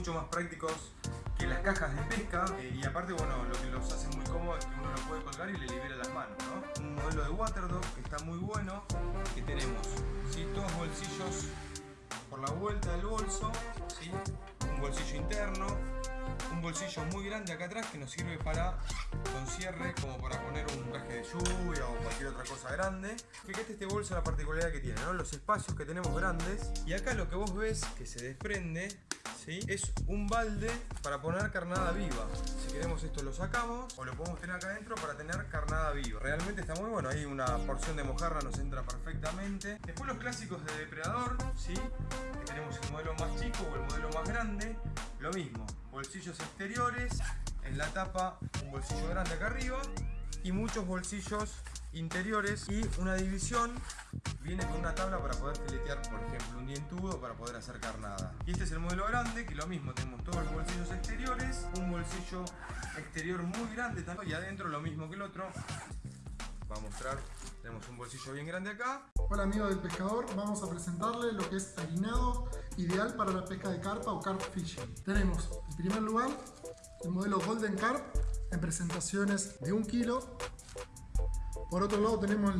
mucho más prácticos que las cajas de pesca. eh, y aparte, bueno, lo que los hace muy cómodo es que uno lo puede colgar y le libera las manos, ¿no? Un modelo de Waterdog que está muy bueno, que tenemos, ¿sí? Dos bolsillos por la vuelta del bolso. Un bolsillo interno, un bolsillo muy grande acá atrás que nos sirve para con cierre como para poner un traje de lluvia o cualquier otra cosa grande. Fíjate este bolso la particularidad que tiene. Los espacios que tenemos grandes y acá lo que vos ves que se desprende es un balde para poner carnada viva. Si queremos esto lo sacamos o lo podemos tener acá adentro para tener carnada viva. Realmente está muy bueno, ahí una porción de mojarra nos entra perfectamente. Después los clásicos de depredador, ¿sí? tenemos el modelo más chico o el modelo más grande, lo mismo, bolsillos exteriores, en la tapa un bolsillo grande acá arriba y muchos bolsillos interiores y una división viene con una tabla para poder filetear por ejemplo un dientudo para poder hacer carnada y este es el modelo grande que lo mismo tenemos todos los bolsillos exteriores un bolsillo exterior muy grande también y adentro lo mismo que el otro va a mostrar tenemos un bolsillo bien grande acá Hola amigos del pescador, vamos a presentarle lo que es harinado ideal para la pesca de carpa o carp fishing. Tenemos en primer lugar el modelo Golden Carp en presentaciones de 1 kilo. Por otro lado tenemos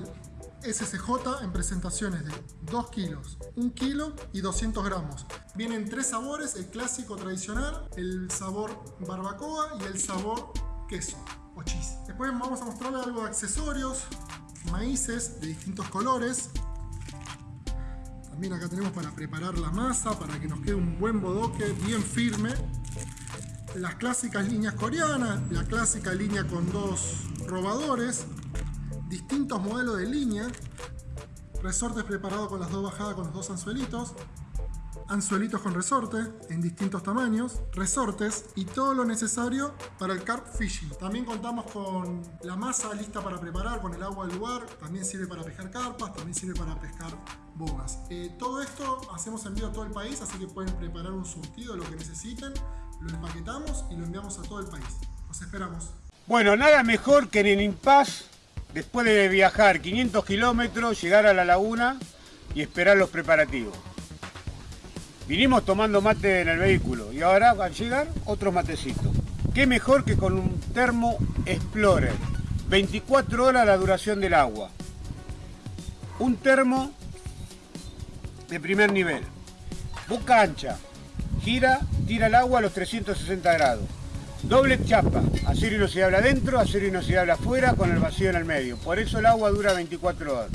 el SCJ en presentaciones de 2 kilos, 1 kilo y 200 gramos. Vienen tres sabores, el clásico tradicional, el sabor barbacoa y el sabor queso o cheese. Después vamos a mostrarle algo de accesorios, maíces de distintos colores. También acá tenemos para preparar la masa, para que nos quede un buen bodoque bien firme. Las clásicas líneas coreanas, la clásica línea con dos robadores, distintos modelos de línea, resortes preparados con las dos bajadas con los dos anzuelitos, anzuelitos con resorte en distintos tamaños, resortes y todo lo necesario para el carp fishing. También contamos con la masa lista para preparar con el agua del lugar, también sirve para pescar carpas, también sirve para pescar bogas. Eh, todo esto hacemos envío a todo el país, así que pueden preparar un surtido lo que necesiten, lo empaquetamos y lo enviamos a todo el país. Los esperamos. Bueno, nada mejor que en el impasse, después de viajar 500 kilómetros, llegar a la laguna y esperar los preparativos. Vinimos tomando mate en el vehículo y ahora al llegar otros matecitos. Qué mejor que con un termo Explorer. 24 horas la duración del agua. Un termo de primer nivel. Boca ancha. Gira, tira el agua a los 360 grados. Doble chapa, acero inoxidable adentro, acero inoxidable afuera con el vacío en el medio. Por eso el agua dura 24 horas.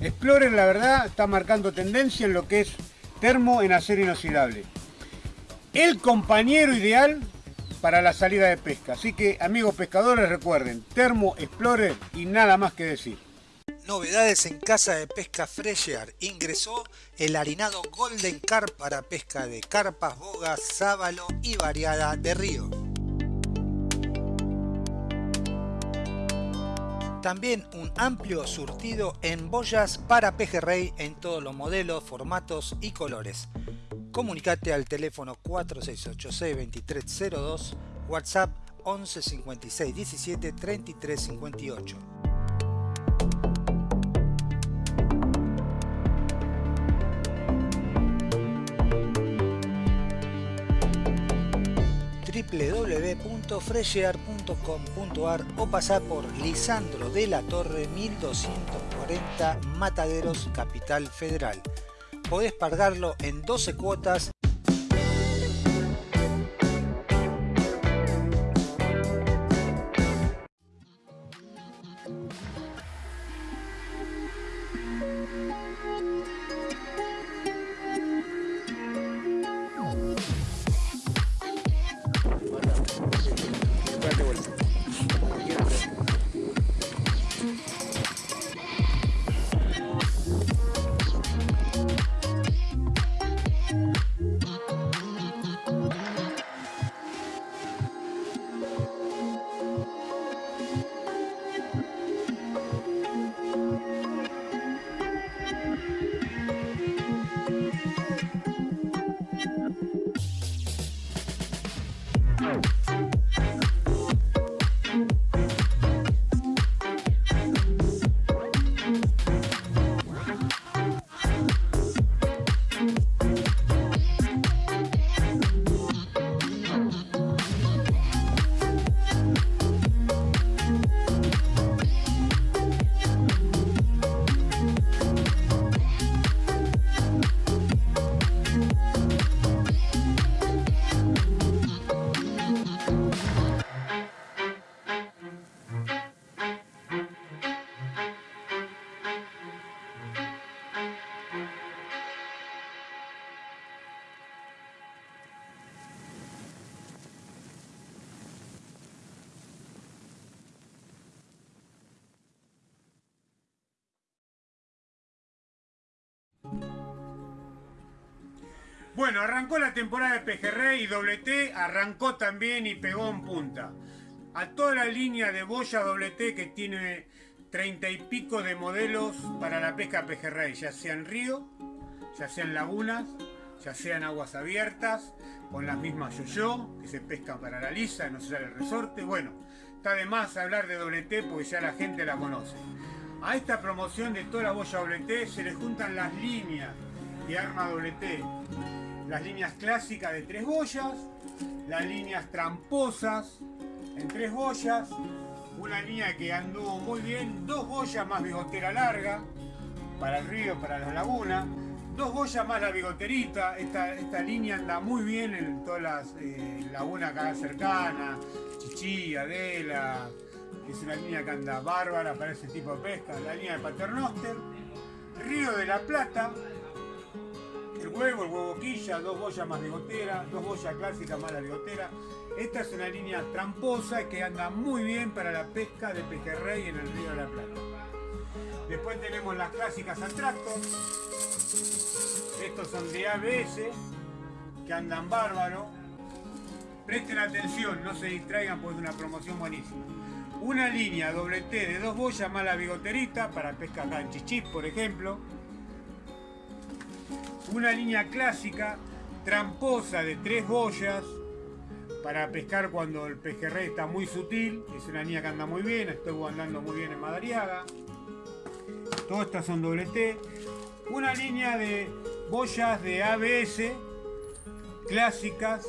Explorer la verdad está marcando tendencia en lo que es termo en acero inoxidable. El compañero ideal para la salida de pesca. Así que amigos pescadores recuerden, termo Explorer y nada más que decir. Novedades en Casa de Pesca Fresher. Ingresó el harinado Golden Carp para pesca de carpas, bogas, sábalo y variada de río. También un amplio surtido en boyas para pejerrey en todos los modelos, formatos y colores. Comunicate al teléfono 4686-2302, WhatsApp 11 56 17 33 58. www.freshear.com.ar o pasar por Lisandro de la Torre 1240 Mataderos, Capital Federal. Podés pagarlo en 12 cuotas Bueno, arrancó la temporada de pejerrey y doble T arrancó también y pegó en punta. A toda la línea de boya doble T que tiene treinta y pico de modelos para la pesca pejerrey, ya sea en río, ya sea en lagunas, ya sea en aguas abiertas, con las mismas yo-yo, que se pescan para la lisa, no se sale el resorte. Bueno, está de más hablar de doble T porque ya la gente la conoce. A esta promoción de toda la boya doble T se le juntan las líneas de arma doble T. Las líneas clásicas de tres boyas, las líneas tramposas en tres boyas, una línea que anduvo muy bien, dos boyas más bigotera larga, para el río, para la laguna, dos boyas más la bigoterita, esta, esta línea anda muy bien en todas las eh, lagunas acá cercanas, Chichí, Adela, es una línea que anda bárbara para ese tipo de pesca, la línea de Paternoster, Río de la Plata, huevo, el huevo quilla, dos boyas más bigotera, dos boyas clásicas más la bigotera. Esta es una línea tramposa que anda muy bien para la pesca de pejerrey en el río de la Plata. Después tenemos las clásicas Atractos. Estos son de ABS, que andan bárbaro. Presten atención, no se distraigan porque es una promoción buenísima. Una línea doble T de dos boyas más la bigoterita para pesca Chichip, por ejemplo una línea clásica tramposa de tres boyas para pescar cuando el pejerrey está muy sutil, es una línea que anda muy bien, estuvo andando muy bien en Madariaga. Todas estas son doble T. Una línea de boyas de ABS clásicas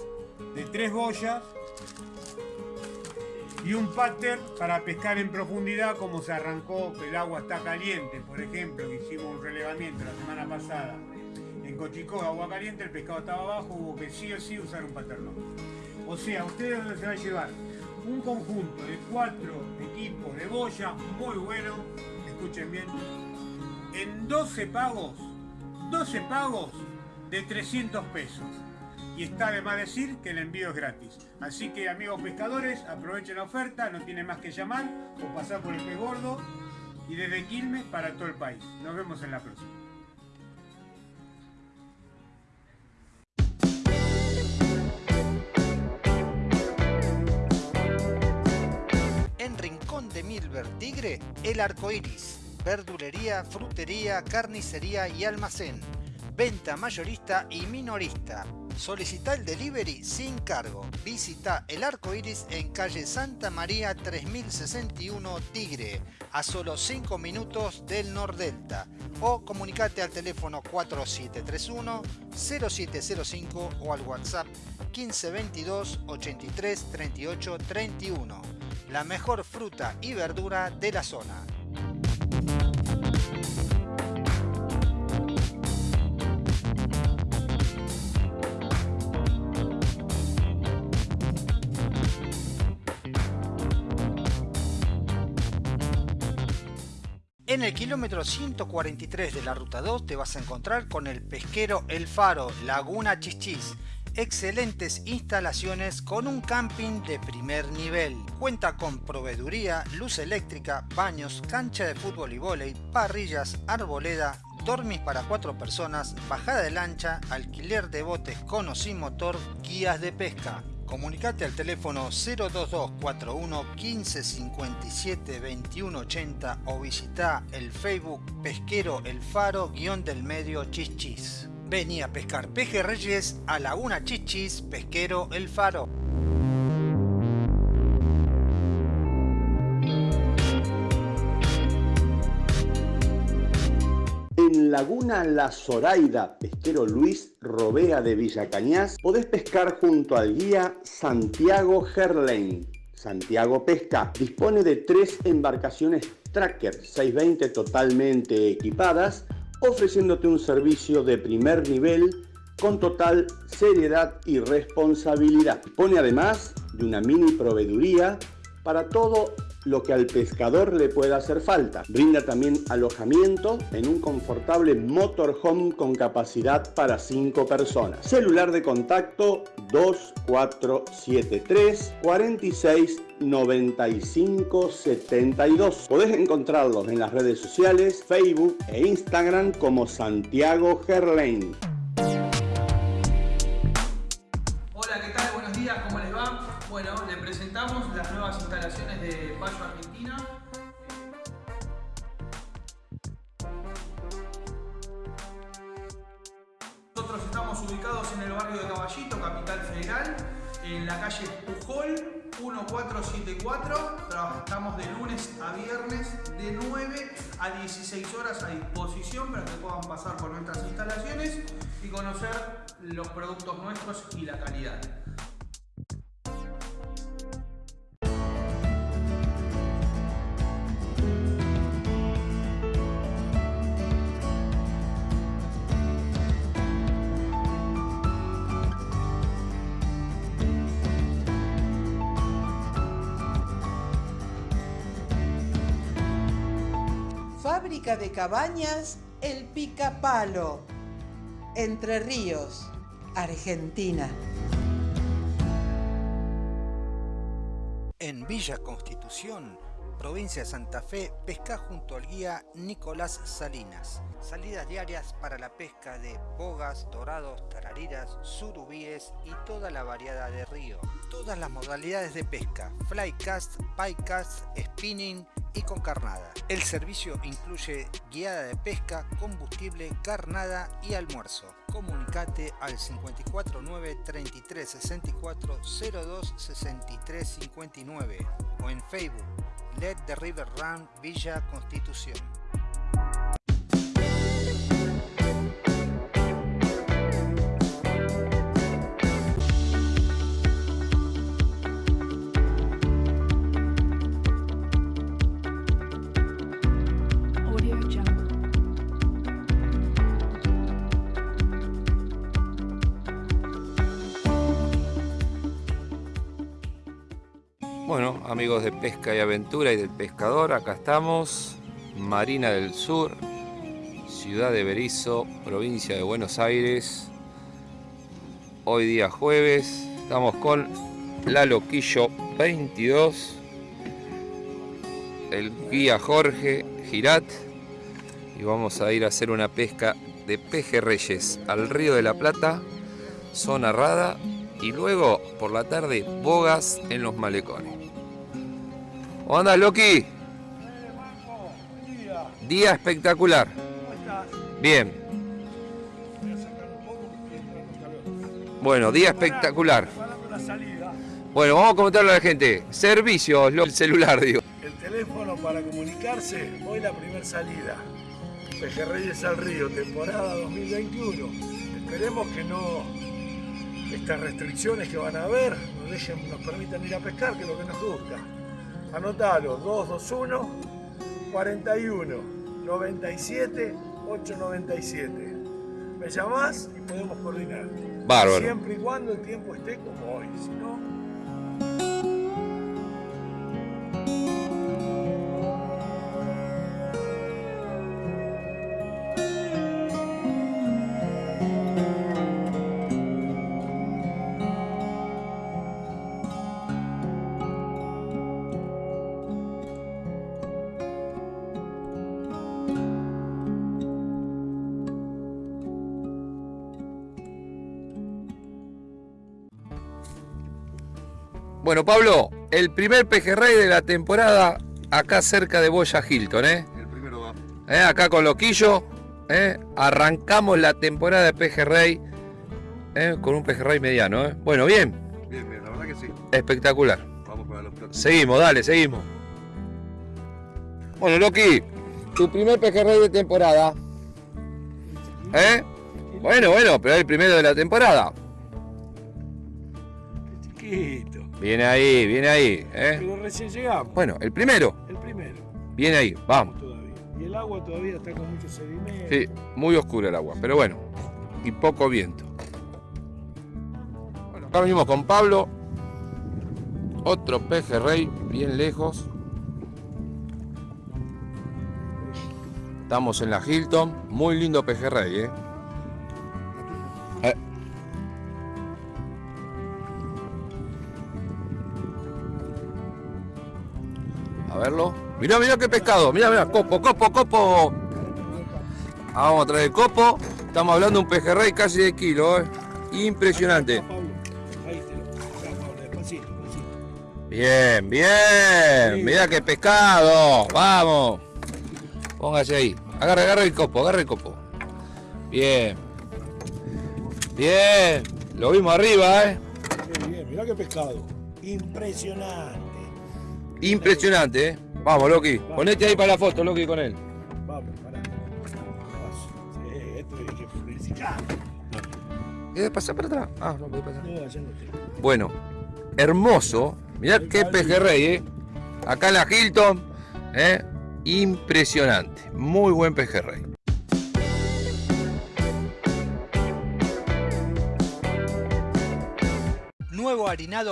de tres boyas y un pattern para pescar en profundidad como se arrancó, el agua está caliente, por ejemplo, que hicimos un relevamiento la semana pasada Cochicó, agua caliente, el pescado estaba abajo, hubo que sí o sí usar un paternón. O sea, ustedes dónde se va a llevar un conjunto de cuatro equipos de boya muy bueno, escuchen bien, en 12 pagos, 12 pagos de 300 pesos. Y está de más decir que el envío es gratis. Así que amigos pescadores, aprovechen la oferta, no tienen más que llamar o pasar por el pez gordo y desde Quilmes para todo el país. Nos vemos en la próxima. De Milver Tigre, El Arco Iris. Verdulería, frutería, carnicería y almacén. Venta mayorista y minorista. Solicita el delivery sin cargo. Visita El Arco Iris en calle Santa María 3061 Tigre, a solo 5 minutos del Nordelta. O comunicate al teléfono 4731-0705 o al WhatsApp 1522 83 38 31 la mejor fruta y verdura de la zona. En el kilómetro 143 de la ruta 2 te vas a encontrar con el pesquero El Faro, Laguna Chichis excelentes instalaciones con un camping de primer nivel. Cuenta con proveeduría, luz eléctrica, baños, cancha de fútbol y vóley, parrillas, arboleda, dormis para cuatro personas, bajada de lancha, alquiler de botes con o sin motor, guías de pesca. Comunicate al teléfono 02241 1557 2180 o visita el Facebook Pesquero El Faro guion del medio Chichis. Venía a pescar pejerreyes a Laguna Chichis, Pesquero El Faro. En Laguna La Zoraida, pesquero Luis Robea de Villa Cañas, podés pescar junto al guía Santiago Gerlain. Santiago Pesca dispone de tres embarcaciones Tracker 620 totalmente equipadas ofreciéndote un servicio de primer nivel con total seriedad y responsabilidad. Pone además de una mini proveeduría para todo lo que al pescador le pueda hacer falta. Brinda también alojamiento en un confortable motorhome con capacidad para 5 personas. Celular de contacto 2473 46 95 72. Podés encontrarlos en las redes sociales, Facebook e Instagram como Santiago Gerlain. Hola, ¿qué tal? Buenos días. Bueno, le presentamos las nuevas instalaciones de Payo Argentina. Nosotros estamos ubicados en el barrio de Caballito, Capital Federal, en la calle Pujol 1474. Trabajamos de lunes a viernes de 9 a 16 horas a disposición para que puedan pasar por nuestras instalaciones y conocer los productos nuestros y la calidad. De cabañas El Picapalo, Entre Ríos, Argentina. En Villa Constitución, provincia de Santa Fe, pesca junto al guía Nicolás Salinas. Salidas diarias para la pesca de bogas, dorados, tarariras, surubíes y toda la variedad de río. Todas las modalidades de pesca, flycast, piecast, spinning, y con carnada. El servicio incluye guiada de pesca, combustible, carnada y almuerzo. Comunicate al 549 33 64 02 63 59 o en Facebook Let the River Run Villa Constitución. Amigos de Pesca y Aventura y del Pescador, acá estamos, Marina del Sur, ciudad de Berizo, provincia de Buenos Aires. Hoy día jueves, estamos con la Loquillo 22, el guía Jorge Girat y vamos a ir a hacer una pesca de pejerreyes al río de la Plata, zona rada y luego por la tarde bogas en los malecones. ¿Cómo andas, Loki? Día espectacular. Bien. Bueno, día espectacular. Bueno, vamos a comentarle a la gente. Servicios, el celular, digo. El teléfono para comunicarse, hoy la primera salida. Pejerreyes al Río, temporada 2021. Esperemos que no estas restricciones que van a haber nos, dejen, nos permitan ir a pescar, que es lo que nos gusta. Anotalo, 221 41 97 897. Me llamás y podemos coordinar. Bárbaro. Siempre y cuando el tiempo esté como hoy. Si no, Bueno, Pablo, el primer pejerrey de la temporada acá cerca de Boya Hilton, ¿eh? El primero va. ¿Eh? Acá con Loquillo, ¿eh? Arrancamos la temporada de pejerrey ¿eh? con un pejerrey mediano, ¿eh? Bueno, bien. Bien, bien, la verdad que sí. Espectacular. Vamos para los platos. Seguimos, dale, seguimos. Bueno, Loki, tu primer pejerrey de temporada. ¿Eh? Bueno, bueno, pero es el primero de la temporada. chiquito. Viene ahí, viene ahí. ¿eh? Pero recién llegamos. Bueno, el primero. El primero. Viene ahí, vamos. Todavía. Y el agua todavía está con mucho sedimento. Sí, muy oscuro el agua, pero bueno. Y poco viento. Bueno, acá venimos con Pablo. Otro pejerrey, bien lejos. Estamos en la Hilton. Muy lindo pejerrey. Eh. A verlo. Mirá, mirá qué pescado. Mirá, mirá. Copo, copo, copo. Ah, vamos a traer el copo. Estamos hablando de un pejerrey casi de kilo, ¿eh? Impresionante. Bien, bien. Mirá qué pescado. Vamos. Póngase ahí. Agarra, agarra el copo, agarra el copo. Bien. Bien, lo vimos arriba, ¿eh? Bien, bien, mirá qué pescado. Impresionante. Impresionante, ¿eh? Vamos, Loki. Ponete ahí para la foto, Loki, con él. Vamos, pará. Sí, esto hay que felicitar. ¿Quieres pasar para atrás? Ah, no puede pasar. No, no. Bueno, hermoso. Mirá qué pejerrey, ¿eh? Acá en la Hilton, ¿eh? Impresionante. Muy buen pejerrey.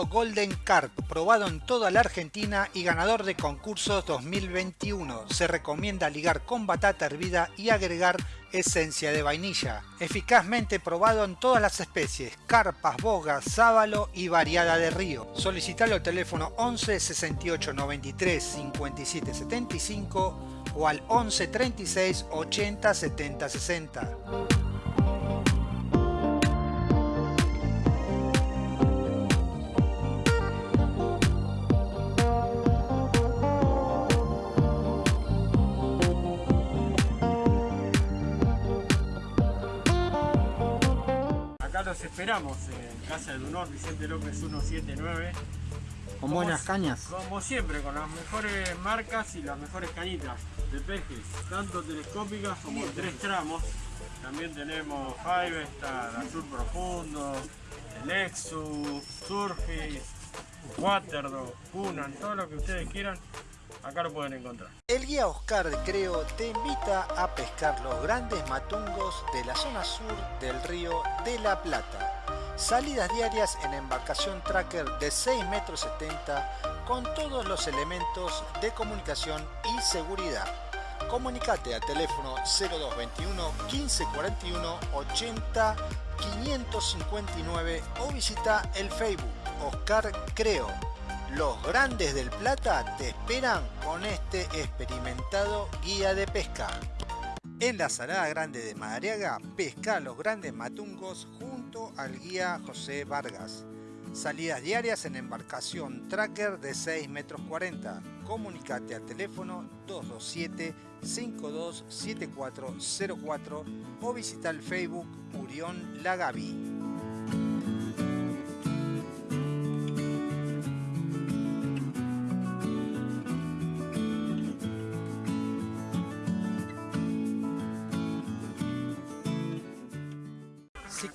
Golden Carp, probado en toda la Argentina y ganador de concursos 2021. Se recomienda ligar con batata hervida y agregar esencia de vainilla. Eficazmente probado en todas las especies, carpas, bogas, sábalo y variada de río. Solicitalo al teléfono 11 68 93 57 75 o al 11 36 80 70 60. Esperamos en Casa del Honor, Vicente López 179. Con Como buenas cañas. Como siempre, con las mejores marcas y las mejores cañitas de pejes, tanto telescópicas como en tres tramos. También tenemos Five, el Azul Profundo, el Lexus, Surface, Waterdog, Cunan, todo lo que ustedes quieran, acá lo pueden encontrar. El guía Oscar Creo te invita a pescar los grandes matungos de la zona sur del río de la Plata. Salidas diarias en embarcación tracker de 6 metros 70 con todos los elementos de comunicación y seguridad. Comunicate al teléfono 0221 1541 80 559 o visita el Facebook Oscar Creo. Los grandes del Plata te esperan con este experimentado guía de pesca. En la Salada Grande de Madariaga, pesca los grandes matungos junto al guía José Vargas. Salidas diarias en embarcación tracker de 6 metros 40. Comunicate al teléfono 227 527404 o visita el Facebook Urión Lagavi.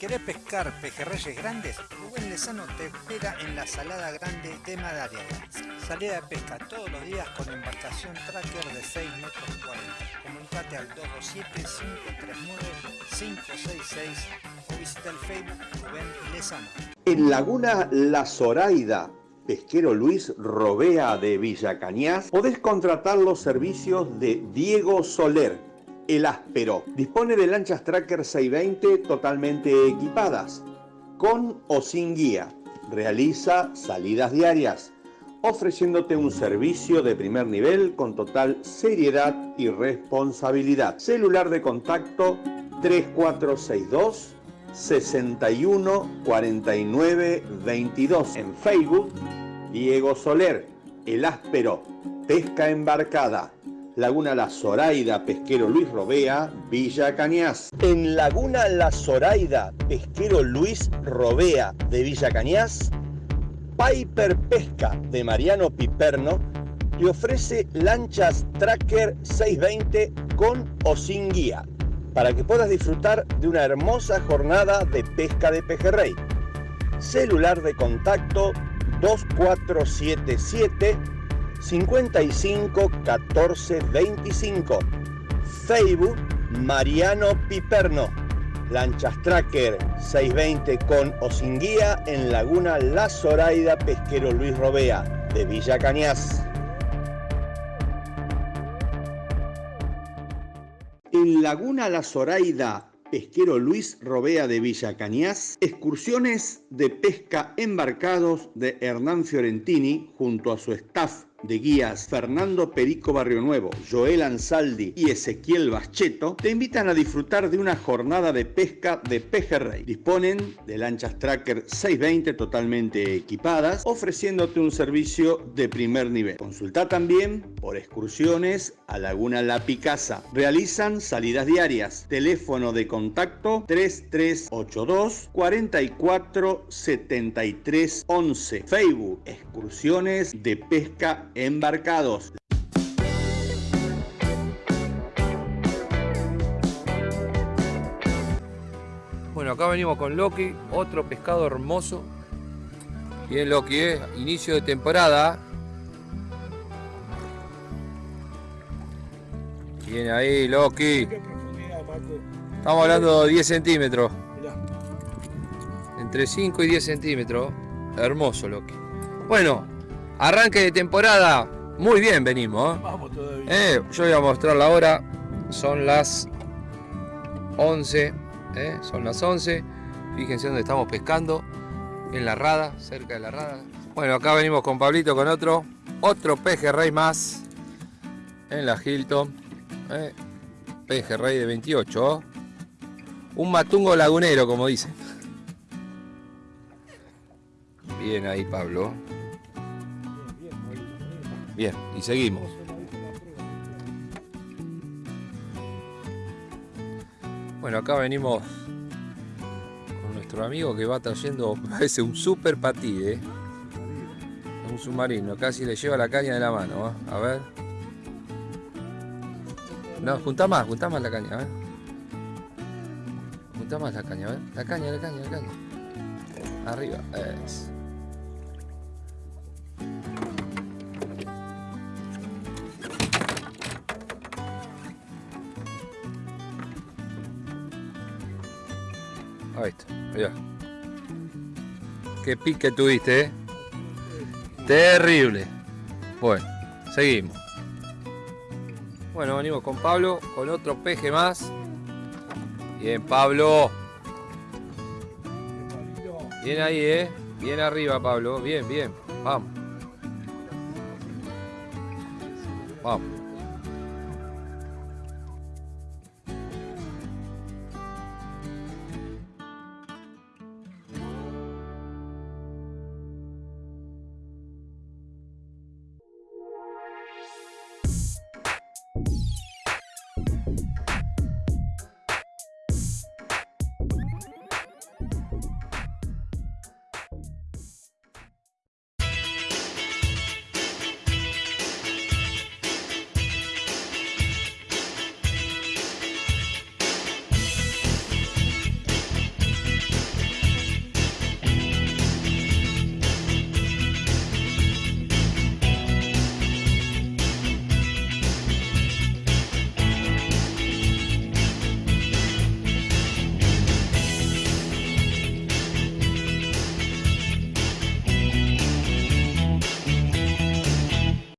Querés pescar pejerreyes grandes, Rubén Lezano te espera en la Salada Grande de Madariaga. Salida de pesca todos los días con embarcación tracker de 6 metros 40. Comunicate al 227-539-566 o visita el Facebook Rubén Lezano. En Laguna La Zoraida, pesquero Luis Robea de Villa Cañas, podés contratar los servicios de Diego Soler, el áspero. Dispone de lanchas Tracker 620 totalmente equipadas, con o sin guía. Realiza salidas diarias, ofreciéndote un servicio de primer nivel con total seriedad y responsabilidad. Celular de contacto 3462 61 49 22. En Facebook, Diego Soler, El Áspero, Pesca Embarcada. Laguna La Zoraida, Pesquero Luis Robea, Villa Cañas. En Laguna La Zoraida, Pesquero Luis Robea de Villa Cañas, Piper Pesca de Mariano Piperno te ofrece lanchas Tracker 620 con o sin guía para que puedas disfrutar de una hermosa jornada de pesca de pejerrey. Celular de contacto 2477 55 14 25. Facebook Mariano Piperno. Lanchas Tracker 620 con o sin guía en Laguna La Zoraida Pesquero Luis Robea de Villa Cañas. En Laguna La Zoraida, pesquero Luis Robea de Villa Cañas, excursiones de pesca embarcados de Hernán Fiorentini junto a su staff de guías Fernando Perico Barrio Nuevo, Joel Ansaldi y Ezequiel Bascheto te invitan a disfrutar de una jornada de pesca de pejerrey. Disponen de lanchas Tracker 620 totalmente equipadas, ofreciéndote un servicio de primer nivel. Consulta también por excursiones a Laguna La Picasa. Realizan salidas diarias. Teléfono de contacto 3382 44 73 11. Facebook Excursiones de Pesca Embarcados. Bueno, acá venimos con Loki, otro pescado hermoso. Bien Loki, ¿eh? inicio de temporada. Bien ahí Loki. Estamos hablando de 10 centímetros. Entre 5 y 10 centímetros. Hermoso Loki. Bueno, arranque de temporada. Muy bien venimos. ¿eh? Vamos todavía. Eh, yo voy a mostrar la hora. Son las 11. eh, Son las 11. Fíjense dónde estamos pescando. En la rada, cerca de la rada. Bueno, acá venimos con Pablito con otro. Otro pejerrey más. En la Hilton. eh, Pejerrey de 28. Un matungo lagunero, como dicen. Bien ahí, Pablo. Bien, y seguimos. Bueno, acá venimos con nuestro amigo que va trayendo, parece un super patí, ¿eh? Un submarino, casi le lleva la caña de la mano, ¿eh? A ver. No, junta más, junta más la caña, a más la caña, a. La caña, la caña, la caña. Arriba, es. Ahí está. Qué pique tuviste, ¿eh? Terrible. Bueno, seguimos. Bueno, venimos con Pablo, con otro peje más. Bien, Pablo. Bien ahí, ¿eh? Bien arriba, Pablo. Bien, bien. Vamos. Vamos.